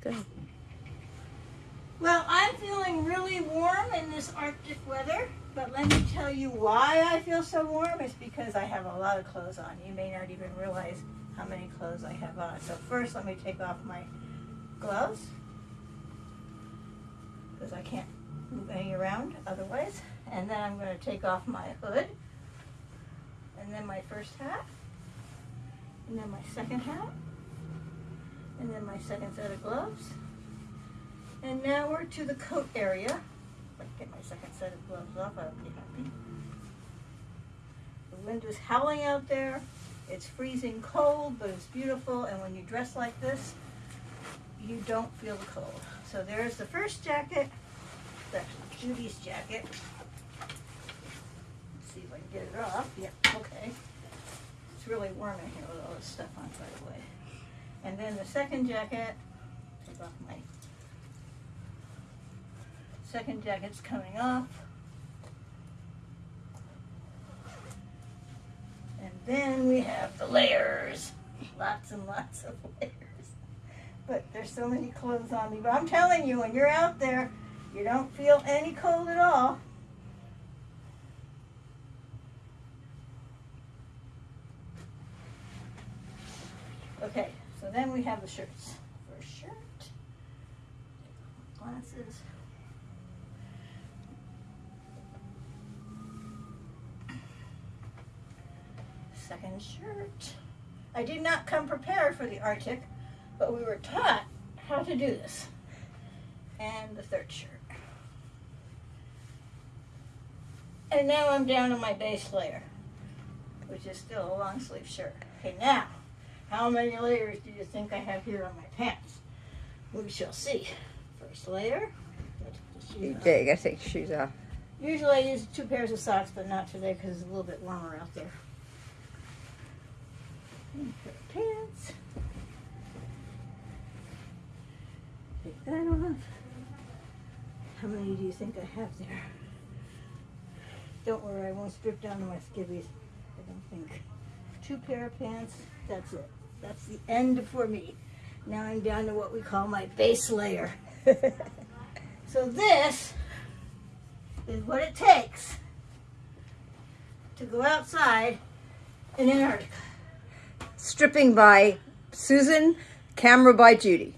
Good. Well, I'm feeling really warm in this Arctic weather, but let me tell you why I feel so warm. It's because I have a lot of clothes on. You may not even realize how many clothes I have on. So first, let me take off my gloves because I can't move any around otherwise. And then I'm going to take off my hood and then my first hat and then my second hat and then my second set of gloves. And now we're to the coat area. Get my second set of gloves off, I'll be happy. The wind is howling out there. It's freezing cold, but it's beautiful. And when you dress like this, you don't feel the cold. So there's the first jacket. It's actually Judy's jacket. Let's see if I can get it off. Yep, okay. It's really warm in here with all this stuff on, by the way. And then the second jacket, take off my second jacket's coming off. And then we have the layers. Lots and lots of layers. But there's so many clothes on me. But I'm telling you, when you're out there, you don't feel any cold at all. Okay, so then we have the shirts. First shirt, glasses. Second shirt. I did not come prepared for the Arctic, but we were taught how to do this. And the third shirt. And now I'm down to my base layer, which is still a long sleeve shirt. Okay, now, how many layers do you think I have here on my pants? We shall see. First layer. You shoes on. did. You gotta take your shoes off. Usually I use two pairs of socks, but not today because it's a little bit warmer out there. And pair of pants. Take that off. How many do you think I have there? Don't worry, I won't strip down to my skivvies. I don't think. Two pair of pants, that's it. That's the end for me. Now I'm down to what we call my base layer. so this is what it takes to go outside in Antarctica. Stripping by Susan, camera by Judy.